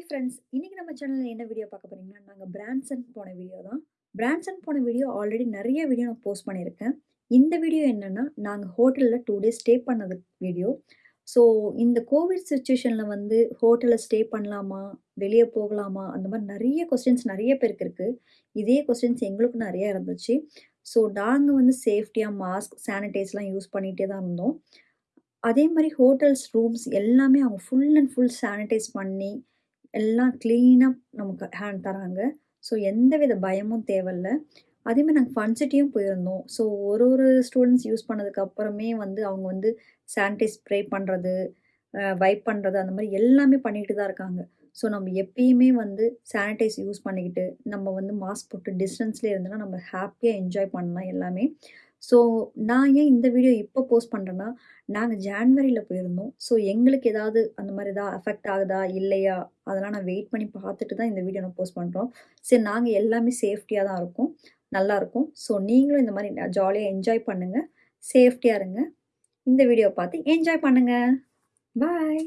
Hi friends இன்றைக்கி நம்ம சேனலில் என்ன வீடியோ பார்க்க போகிறீங்கன்னா நாங்கள் பிரான்சன் போன வீடியோ தான் பிரான்சன் போன வீடியோ ஆல்ரெடி நிறைய வீடியோ நான் போஸ்ட் பண்ணியிருக்கேன் இந்த வீடியோ என்னென்னா நாங்கள் ஹோட்டலில் டூ டேஸ் ஸ்டே பண்ணது வீடியோ ஸோ இந்த கோவிட் சுச்சுவேஷனில் வந்து ஹோட்டலில் ஸ்டே பண்ணலாமா வெளியே போகலாமா அந்த மாதிரி நிறைய கொஸ்டின்ஸ் நிறைய பேருக்கு இருக்குது இதே கொஸ்டின்ஸ் எங்களுக்கு நிறையா இருந்துச்சு ஸோ நாங்கள் வந்து சேஃப்டியாக மாஸ்க் சானிடைஸ்லாம் யூஸ் பண்ணிகிட்டே தான் இருந்தோம் அதே மாதிரி ஹோட்டல்ஸ் ரூம்ஸ் எல்லாமே அவங்க ஃபுல் அண்ட் ஃபுல் சானிடைஸ் பண்ணி எல்லாம் க்ளீனாக நமக்கு ஹேண்ட் தராங்க ஸோ எந்த வித பயமும் தேவையில்ல அதேமாதிரி நாங்கள் ஃபன்சிட்டியும் போயிருந்தோம் ஸோ ஒரு ஒரு ஸ்டூடெண்ட்ஸ் யூஸ் பண்ணதுக்கு அப்புறமே வந்து அவங்க வந்து சானிடைஸ் ஸ்ப்ரே பண்ணுறது வைப் பண்ணுறது அந்த மாதிரி எல்லாமே பண்ணிகிட்டு தான் இருக்காங்க ஸோ நம்ம எப்பயுமே வந்து சானிடைஸ் யூஸ் பண்ணிக்கிட்டு நம்ம வந்து மாஸ்க் போட்டு டிஸ்டன்ஸ்லேயே இருந்தோன்னா நம்ம ஹாப்பியாக என்ஜாய் பண்ணலாம் எல்லாமே ஸோ நான் ஏன் இந்த வீடியோ இப்போ போஸ்ட் பண்ணுறேன்னா, நாங்கள் ஜான்வரியில் போயிருந்தோம். ஸோ எங்களுக்கு ஏதாவது அந்த மாதிரி ஏதாவது அஃபெக்ட் ஆகுதா? இல்லையா? அதெல்லாம் நான் வெயிட் பண்ணி பார்த்துட்டு தான் இந்த வீடியோ நான் போஸ்ட் பண்ணுறோம் சரி நாங்கள் எல்லாமே சேஃப்டியாக தான் இருக்கோம். நல்லாயிருக்கும் ஸோ நீங்களும் இந்த மாதிரி ஜாலியாக என்ஜாய் பண்ணுங்கள் சேஃப்டியாக இருங்க. இந்த வீடியோ பார்த்து என்ஜாய் பண்ணுங்கள் பாய்.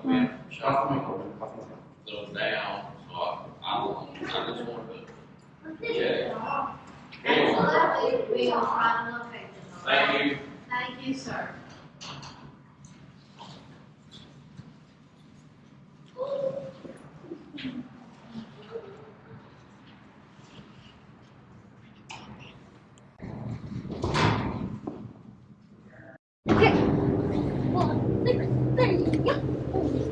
come in from shopping, so I, I don't, I just to Thank you. Thank you, sir.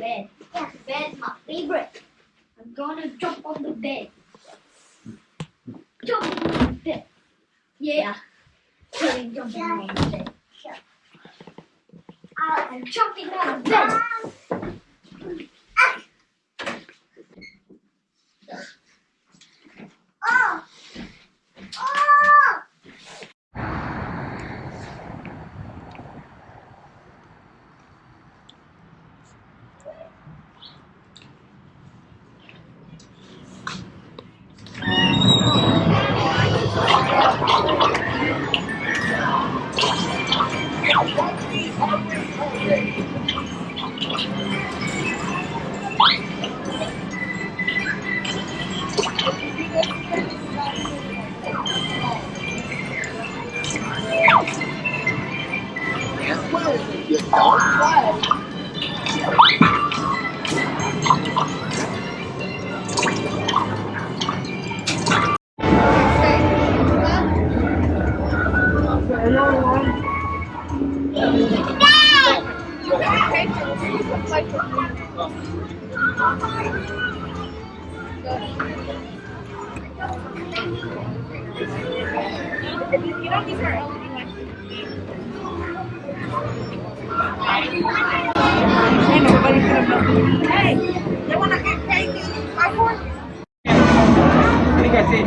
bed. Yes, bed's my favorite. I'm gonna jump on the bed. Jump on the bed. Yeah. Jumping, on the bed. I'm jumping on the bed. Ini kasih,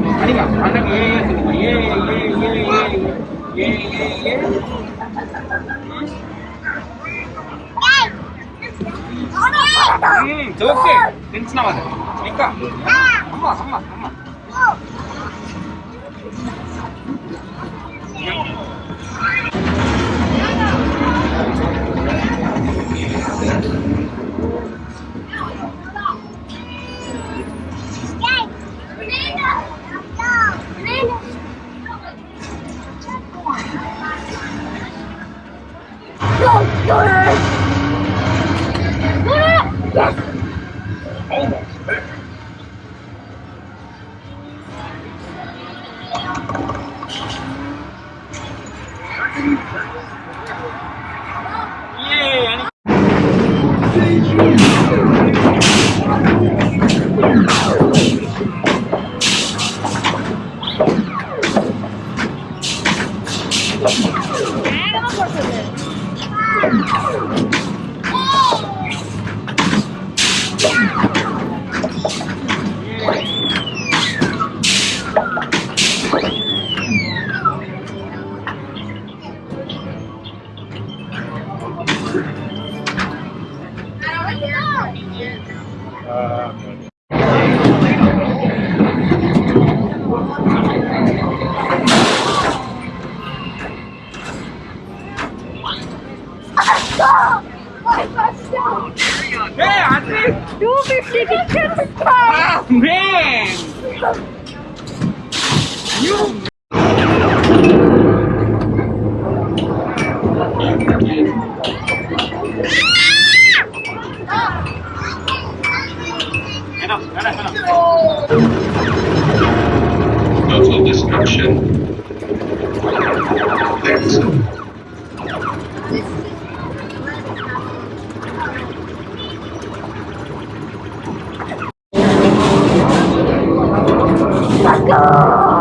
ini nggak? Anak ye, ye, ye, ye, ye, ye, ye, ఇంచిన వాళ్ళు ఇంకా అమ్మ అమ్మ అమ్మ Total destruction. Let's go!